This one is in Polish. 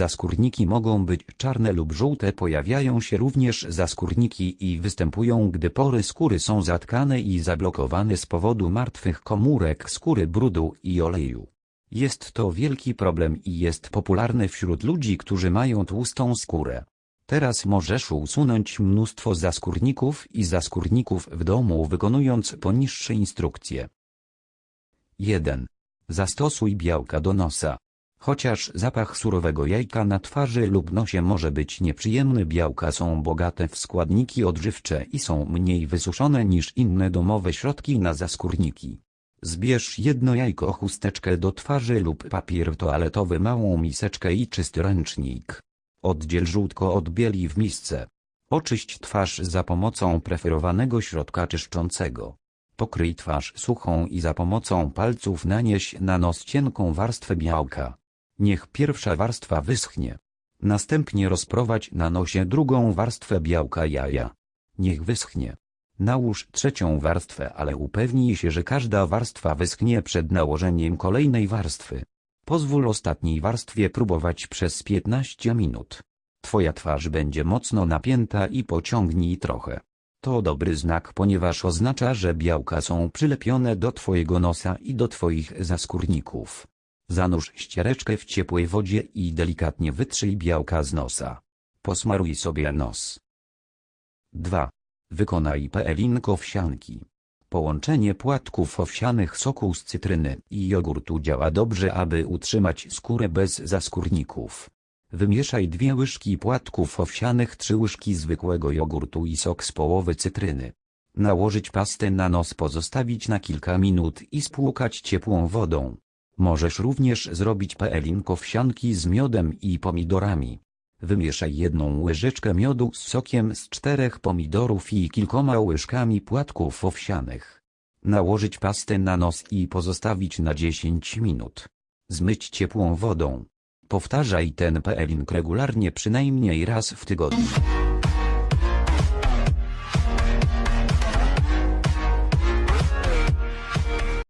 Zaskórniki mogą być czarne lub żółte. Pojawiają się również zaskórniki i występują, gdy pory skóry są zatkane i zablokowane z powodu martwych komórek skóry brudu i oleju. Jest to wielki problem i jest popularny wśród ludzi, którzy mają tłustą skórę. Teraz możesz usunąć mnóstwo zaskórników i zaskórników w domu wykonując poniższe instrukcje. 1. Zastosuj białka do nosa. Chociaż zapach surowego jajka na twarzy lub nosie może być nieprzyjemny białka są bogate w składniki odżywcze i są mniej wysuszone niż inne domowe środki na zaskórniki. Zbierz jedno jajko chusteczkę do twarzy lub papier toaletowy małą miseczkę i czysty ręcznik. Oddziel żółtko od bieli w misce. Oczyść twarz za pomocą preferowanego środka czyszczącego. Pokryj twarz suchą i za pomocą palców nanieś na nos cienką warstwę białka. Niech pierwsza warstwa wyschnie. Następnie rozprowadź na nosie drugą warstwę białka jaja. Niech wyschnie. Nałóż trzecią warstwę, ale upewnij się, że każda warstwa wyschnie przed nałożeniem kolejnej warstwy. Pozwól ostatniej warstwie próbować przez 15 minut. Twoja twarz będzie mocno napięta i pociągnij trochę. To dobry znak, ponieważ oznacza, że białka są przylepione do Twojego nosa i do Twoich zaskórników. Zanurz ściereczkę w ciepłej wodzie i delikatnie wytrzyj białka z nosa. Posmaruj sobie nos. 2. Wykonaj peelinko owsianki. Połączenie płatków owsianych soku z cytryny i jogurtu działa dobrze, aby utrzymać skórę bez zaskórników. Wymieszaj dwie łyżki płatków owsianych, trzy łyżki zwykłego jogurtu i sok z połowy cytryny. Nałożyć pastę na nos, pozostawić na kilka minut i spłukać ciepłą wodą. Możesz również zrobić peelinko owsianki z miodem i pomidorami. Wymieszaj jedną łyżeczkę miodu z sokiem z czterech pomidorów i kilkoma łyżkami płatków owsianych. Nałożyć pastę na nos i pozostawić na 10 minut. Zmyć ciepłą wodą. Powtarzaj ten peeling regularnie przynajmniej raz w tygodniu.